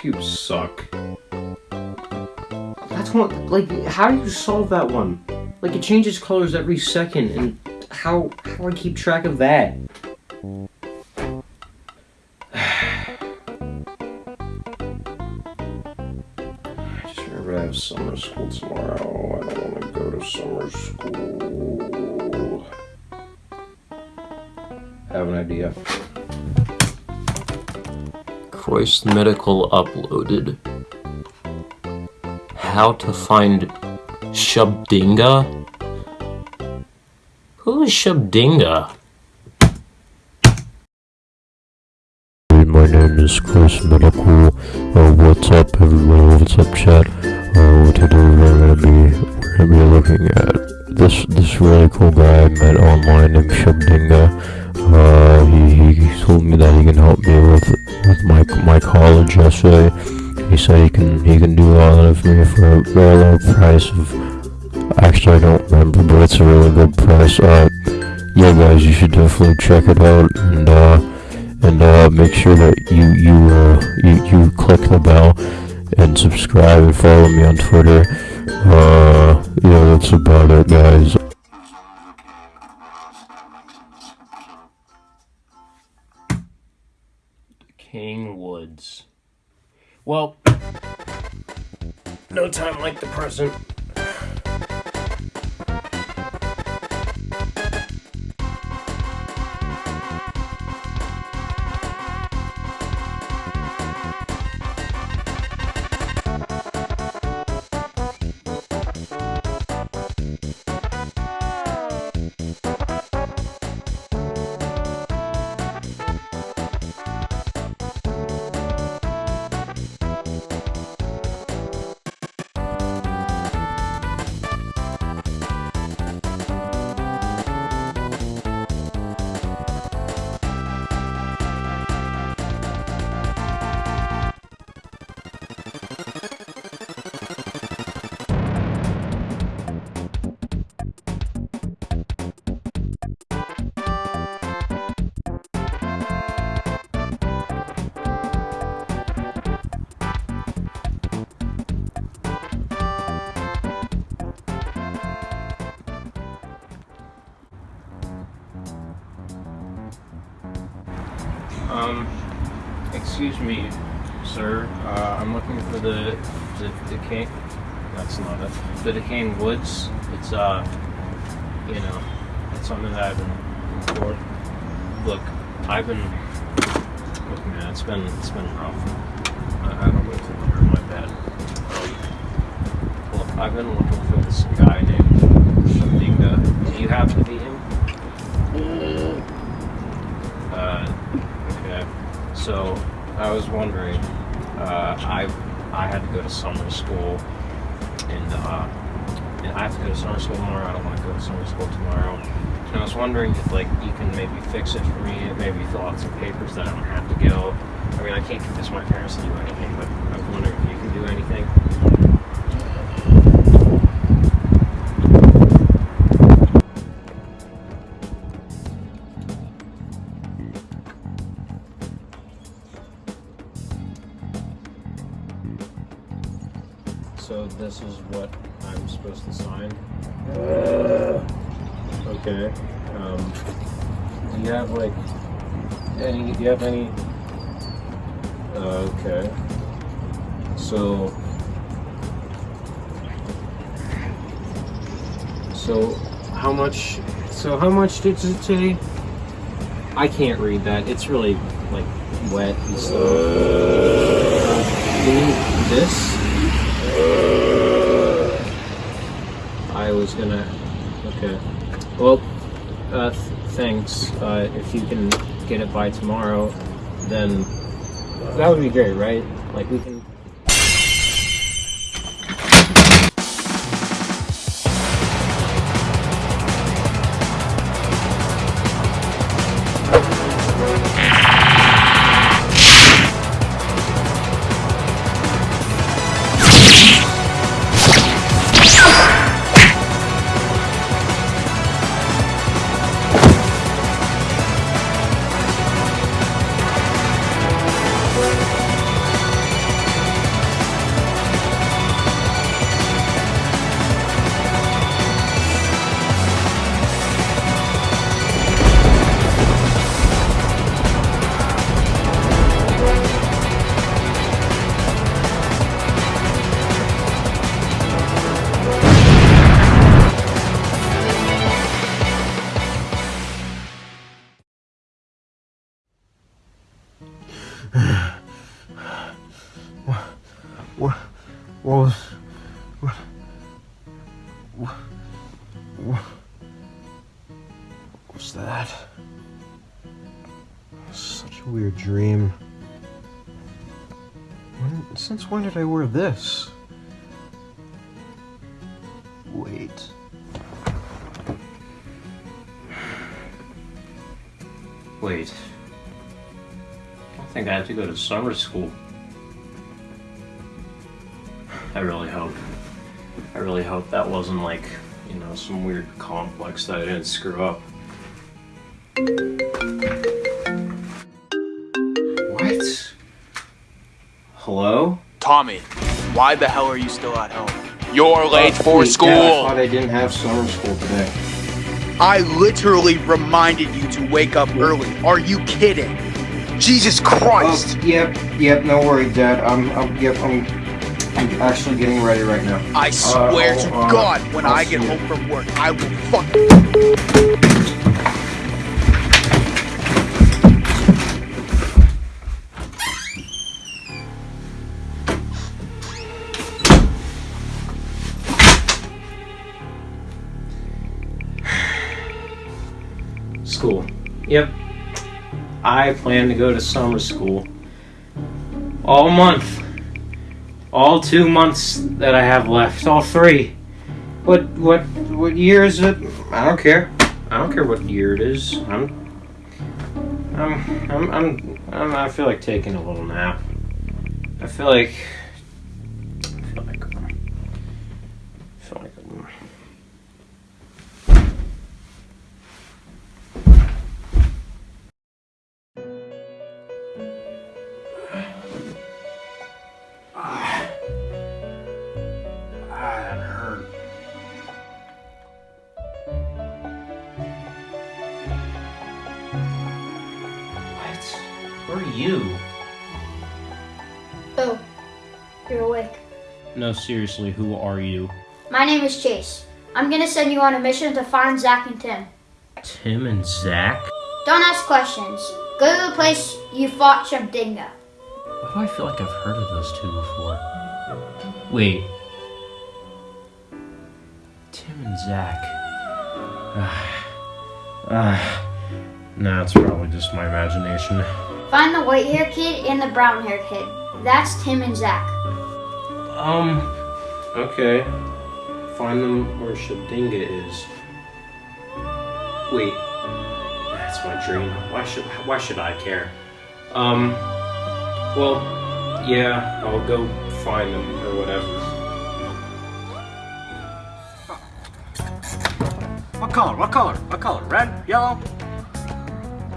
Cubes suck. That's one. Like, how do you solve that one? Like, it changes colors every second, and how how do I keep track of that? I just remember I have summer school tomorrow. I don't want to go to summer school. I have an idea. Chris Medical uploaded. How to find Shubdinga? Who is Shubdinga? My name is Chris Medical. Uh, what's up, everyone? What's up, chat? Uh, today we're gonna be we're gonna be looking at this this really cool guy I met online named Shubdinga. Uh, he, he told me that he can help me with with my my college essay. He said he can he can do all that for me for a very low price of. Actually, I don't remember, but it's a really good price. Uh, yeah, guys, you should definitely check it out and uh and uh, make sure that you you uh, you you click the bell and subscribe and follow me on Twitter. Uh, yeah, that's about it, guys. Well, no time like the present. Excuse me, sir. Uh, I'm looking for the the decay. That's not it. The decaying woods. It's uh, you know, it's something that I've been looking for. Look, I've been. Look, man, it's been it's been rough. I, I don't know to under my bed. Um, look, I've been looking for this guy named Shabinga. Do you happen to be him? Uh, okay. So I was wondering. Uh, I I had to go to summer school, and uh, and I have to go to summer school tomorrow. I don't want to go to summer school tomorrow. And I was wondering if like you can maybe fix it for me, maybe fill out some papers that I don't have to go. I mean, I can't convince my parents to do anything, but I was wondering if you can do anything. This is what I'm supposed to sign. Okay. Um, do you have like any? Do you have any? Uh, okay. So. So, how much? So how much did it say? I can't read that. It's really like wet and stuff. Uh, you need this? Was gonna. Okay. Well, uh, th- thanks. Uh, if you can get it by tomorrow, then that would be great, right? Like we can. What? What? What was? What? What? What? What's that? Such a weird dream. When, since when did I wear this? Wait. Wait. I think I have to go to summer school. I really hope. I really hope that wasn't like, you know, some weird complex that I didn't screw up. What? Hello? Tommy, why the hell are you still at home? You're late for school. Dad, I thought I didn't have summer school today. I literally reminded you to wake up early. Are you kidding? Jesus Christ! Oh, yep, yep, no worry, Dad. I'm, I'm, yep, I'm, I'm actually getting ready right now. I swear I'll- to uh, God, when I'll I get see you. home from work, I will fuck. School. Yep. I plan to go to summer school. All month. All two months that I have left. All three. What what what year is it? I don't care. I don't care what year it is. I'm I'm I'm I'm, I'm I feel like taking a little nap. I feel like you? Oh, you're awake. No, seriously, who are you? My name is Chase. I'm gonna send you on a mission to find Zach and Tim. Tim and Zach? Don't ask questions. Go to the place you fought Shabdinga. Why do I feel like I've heard of those two before? Wait. Tim and Zach. Ah. Ah. nah, it's probably just my imagination. Find the white hair kid and the brown hair kid. That's Tim and Zach. Um, okay. Find them where Shabdinga is. Wait. That's my dream. Why should why should I care? Um well, yeah, I'll go find them or whatever. What color? What color? What color? Red? Yellow?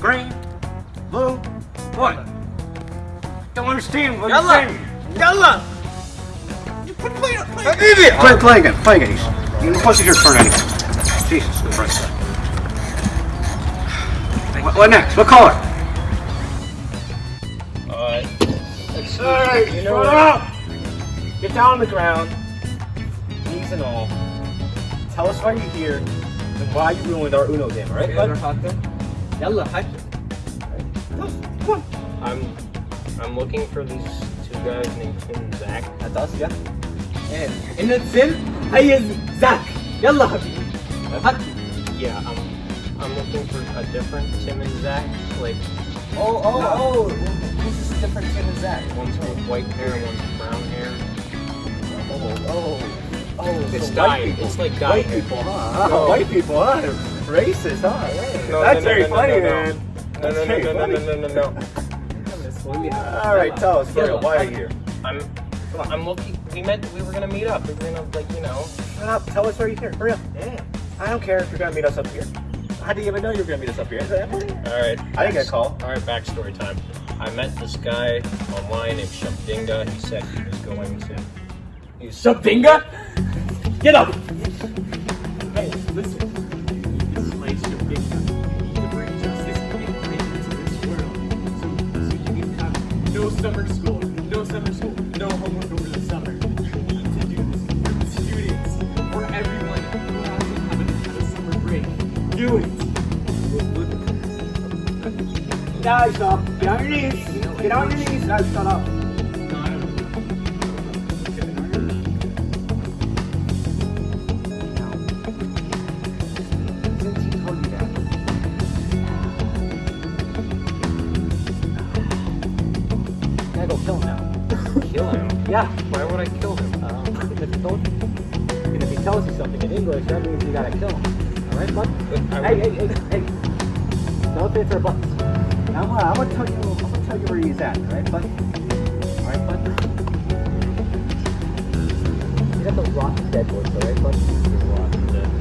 Green? Blue? What? Don't understand what you're saying. Yalla! Play, play again. Play again. He's, you're supposed to your turn anyway. Jesus Christ. What, what next? What color? Uh, Alright, You know shut what? up! Get down on the ground, knees and all. Tell us why you're here and why you ruined our Uno game, alright? bud? Yalla, hi. Tell us, I'm I'm looking for these two guys named Finn and Zach. That's us, yeah. And Finn, hey, Zach. Yalla, habibi. Yeah, I'm I'm looking for a different Tim and Zach. Like. Oh, oh, no. oh! This is different Tim and Zach. One's with white hair, one's with brown hair. Oh, oh, oh! It's so dying. White people. It's like dying. White people, huh? No. White people, huh? Racist, huh? No, That's no, very funny, man. No, no, no, no, no, no, no, no, no. All right, tell us, real, why are you here? I'm I'm looking. We meant we were gonna meet up. We were gonna like you know. Shut up, tell us why you're here, for real. Yeah. I don't care if you're gonna meet us up here. How do you even know you're gonna meet us up here? All right. I didn't get a call. All right, backstory time. I met this guy online named Shabdinga. He said he was going to. He was Shabdinga? Get up! Hey, listen. Summer school, no summer school, no homework over the summer. You need to do this for students, for everyone who hasn't had a, summer break. Do it! Now stop. Uh, get on your knees. Get on your knees. No, shut up. Yeah. Why would I kill him? Um, because he told you. And if he tells you something in English, that means you gotta kill him. Alright, bud? Hey, hey, hey, hey. No ifs or buts. I'm gonna, I'm gonna tell you, I'm gonna tell you where he's at, alright, bud? Alright, bud? He's at the rotten deadwoods, alright, bud?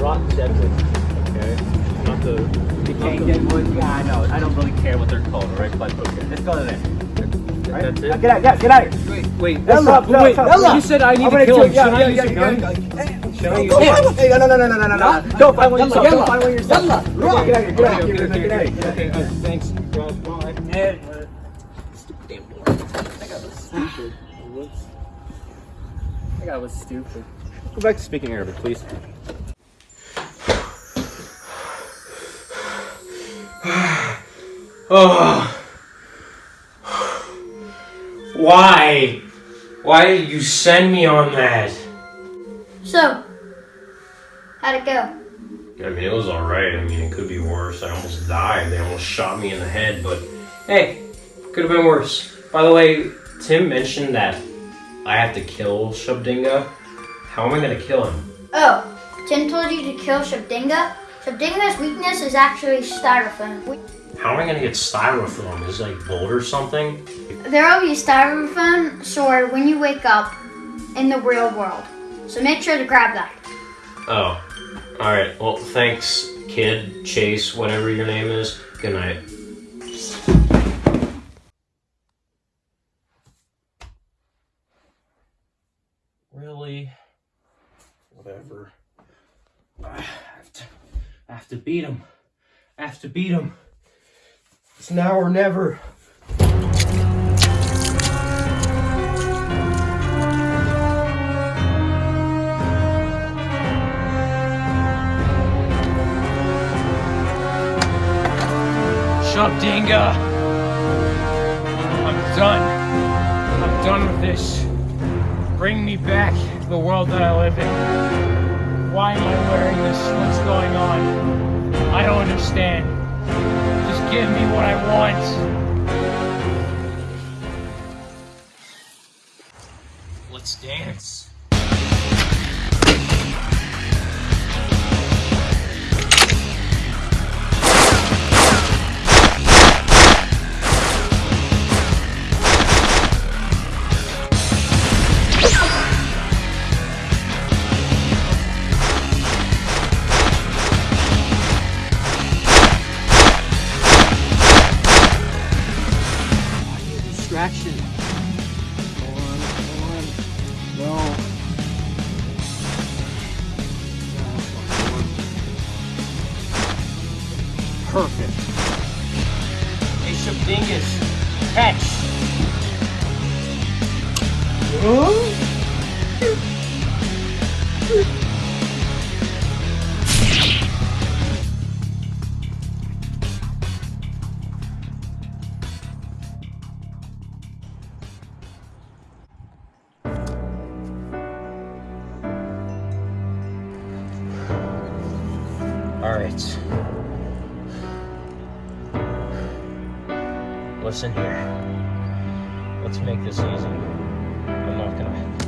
Rotten deadwoods. Okay. Not the. Decaying deadwoods? Yeah, I know. I don't really care what they're called, alright, bud? Okay. Let's go to there. Right? That's it. get out, get out of here. Wait, wait. What's up? Wait, you said I need to kill him. yeah, Should I use a gun? yeah. Should I use Go a find gun? one. Hey, no, no, no, no, no, no, no. Go find one yourself. Yalla. Go find one yourself. Yalla. Get out of here. Get out of here. Get out of Okay, here. okay, Get out of here. okay, okay, uh, thanks. Well, well, I- Stupid damn boy. That guy was stupid. Whoops. That guy was stupid. Go back to speaking Arabic, please. oh. Why? Why did you send me on that? So, how'd it go? I mean, it was alright. I mean, it could be worse. I almost died. They almost shot me in the head, but hey, could have been worse. By the way, Tim mentioned that I have to kill Shabdinga. How am I gonna kill him? Oh, Tim told you to kill Shabdinga? Shabdinga's weakness is actually styrofoam. We- How am I gonna get styrofoam? Is it like bolt or something? There will be a styrofoam sword when you wake up in the real world. So make sure to grab that. Oh. Alright, well, thanks, kid, Chase, whatever your name is. Good night. Really? Whatever. I have to, I have to beat him. I have to beat him. It's now or never. Shabdinga! I'm done. I'm done with this. Bring me back to the world that I live in. Why am I wearing this? What's going on? I don't understand. Give me what I want. Let's dance. No. Perfect. Hey, Shabdingas, catch! All right. Listen here. Let's make this easy. I'm not gonna,